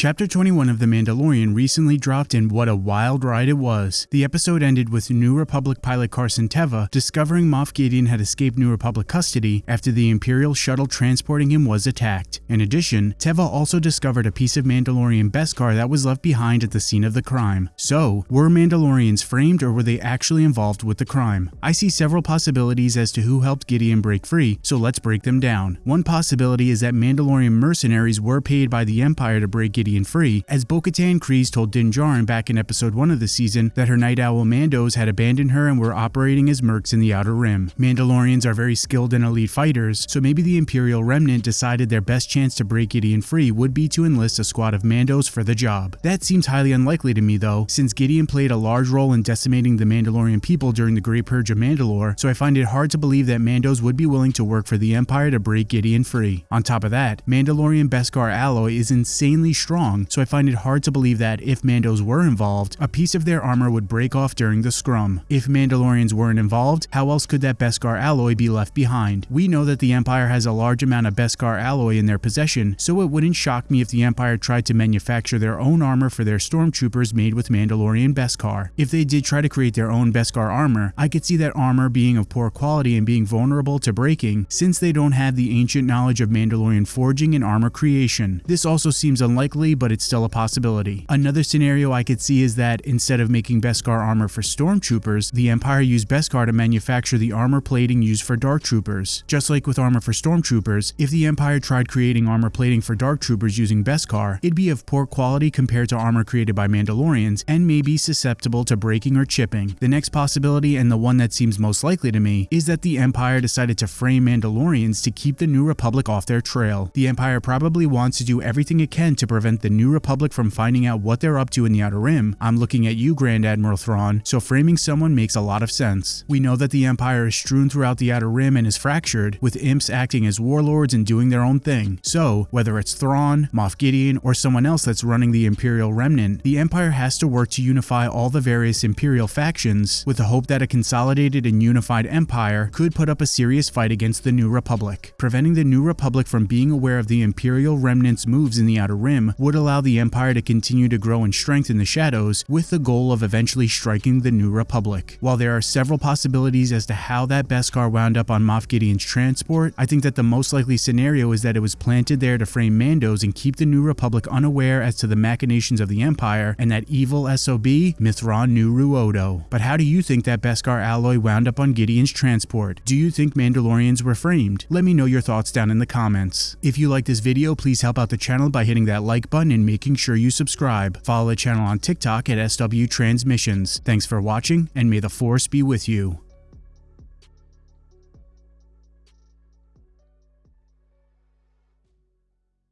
Chapter 21 of The Mandalorian recently dropped and what a wild ride it was. The episode ended with New Republic pilot Carson Teva discovering Moff Gideon had escaped New Republic custody after the Imperial shuttle transporting him was attacked. In addition, Teva also discovered a piece of Mandalorian Beskar that was left behind at the scene of the crime. So, were Mandalorians framed or were they actually involved with the crime? I see several possibilities as to who helped Gideon break free, so let's break them down. One possibility is that Mandalorian mercenaries were paid by the Empire to break Gideon Gideon free, as Bo-Katan told Din Djarin back in episode 1 of the season that her Night Owl Mandos had abandoned her and were operating as mercs in the Outer Rim. Mandalorians are very skilled and elite fighters, so maybe the Imperial Remnant decided their best chance to break Gideon free would be to enlist a squad of Mandos for the job. That seems highly unlikely to me though, since Gideon played a large role in decimating the Mandalorian people during the Great Purge of Mandalore, so I find it hard to believe that Mandos would be willing to work for the Empire to break Gideon free. On top of that, Mandalorian Beskar alloy is insanely strong so I find it hard to believe that if Mandos were involved, a piece of their armor would break off during the scrum. If Mandalorians weren't involved, how else could that Beskar alloy be left behind? We know that the Empire has a large amount of Beskar alloy in their possession, so it wouldn't shock me if the Empire tried to manufacture their own armor for their stormtroopers made with Mandalorian Beskar. If they did try to create their own Beskar armor, I could see that armor being of poor quality and being vulnerable to breaking, since they don't have the ancient knowledge of Mandalorian forging and armor creation. This also seems unlikely but it's still a possibility. Another scenario I could see is that instead of making Beskar armor for stormtroopers, the Empire used Beskar to manufacture the armor plating used for dark troopers. Just like with armor for stormtroopers, if the Empire tried creating armor plating for dark troopers using Beskar, it'd be of poor quality compared to armor created by Mandalorians and may be susceptible to breaking or chipping. The next possibility, and the one that seems most likely to me, is that the Empire decided to frame Mandalorians to keep the New Republic off their trail. The Empire probably wants to do everything it can to prevent the New Republic from finding out what they're up to in the Outer Rim, I'm looking at you, Grand Admiral Thrawn, so framing someone makes a lot of sense. We know that the Empire is strewn throughout the Outer Rim and is fractured, with imps acting as warlords and doing their own thing. So, whether it's Thrawn, Moff Gideon, or someone else that's running the Imperial Remnant, the Empire has to work to unify all the various Imperial factions, with the hope that a consolidated and unified Empire could put up a serious fight against the New Republic. Preventing the New Republic from being aware of the Imperial Remnant's moves in the Outer Rim would allow the Empire to continue to grow in strength in the shadows with the goal of eventually striking the New Republic. While there are several possibilities as to how that Beskar wound up on Moff Gideon's transport, I think that the most likely scenario is that it was planted there to frame Mandos and keep the New Republic unaware as to the machinations of the Empire and that evil SOB, Nuruodo. But how do you think that Beskar alloy wound up on Gideon's transport? Do you think Mandalorians were framed? Let me know your thoughts down in the comments. If you like this video, please help out the channel by hitting that like button and making sure you subscribe. Follow the channel on TikTok at SW Transmissions. Thanks for watching, and may the Force be with you.